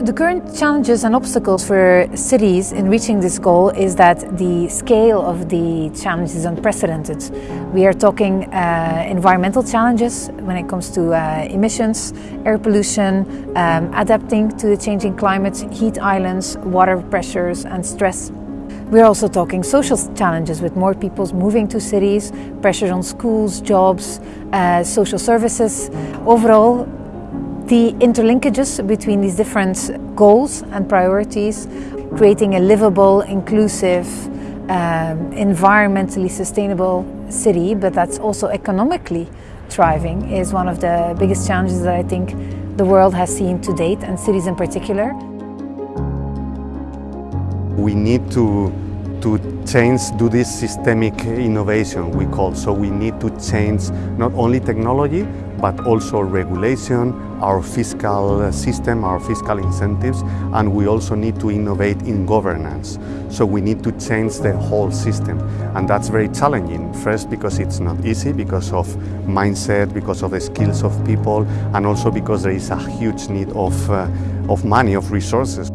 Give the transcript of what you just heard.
The current challenges and obstacles for cities in reaching this goal is that the scale of the challenge is unprecedented. We are talking uh, environmental challenges when it comes to uh, emissions, air pollution, um, adapting to the changing climate, heat islands, water pressures and stress. We're also talking social challenges with more people moving to cities, pressures on schools, jobs, uh, social services. Overall, the interlinkages between these different goals and priorities, creating a livable, inclusive, um, environmentally sustainable city, but that's also economically thriving, is one of the biggest challenges that I think the world has seen to date, and cities in particular. We need to to change, do this systemic innovation we call. So we need to change not only technology, but also regulation, our fiscal system, our fiscal incentives, and we also need to innovate in governance. So we need to change the whole system, and that's very challenging. First, because it's not easy, because of mindset, because of the skills of people, and also because there is a huge need of, uh, of money, of resources.